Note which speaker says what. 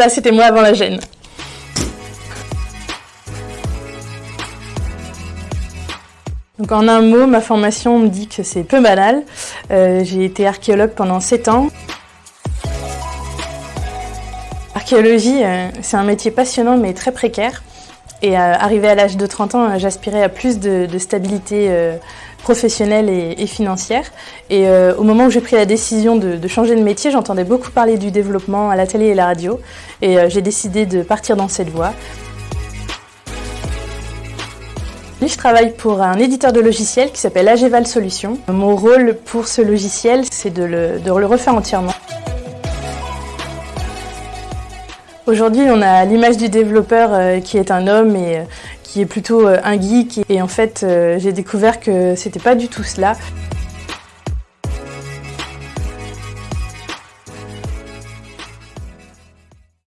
Speaker 1: Ça, c'était moi avant la gêne. Donc en un mot, ma formation me dit que c'est peu banal. Euh, j'ai été archéologue pendant 7 ans. L'archéologie, euh, c'est un métier passionnant mais très précaire. Et euh, arrivé à l'âge de 30 ans, j'aspirais à plus de, stabilité professionnelle et, financière. Et au moment où j'ai pris la décision de, changer de métier, j'entendais beaucoup parler du développement à la télé et la radio. Et j'ai décidé de partir dans cette voie. Je travaille pour un éditeur de logiciels qui s'appelle Ageval Solutions. Mon rôle pour ce logiciel, c'est de le refaire entièrement. Aujourd'hui, on a l'image du développeur euh, qui est un homme et euh, qui est plutôt euh, un geek. Et en fait, j'ai découvert que c'était pas du tout cela.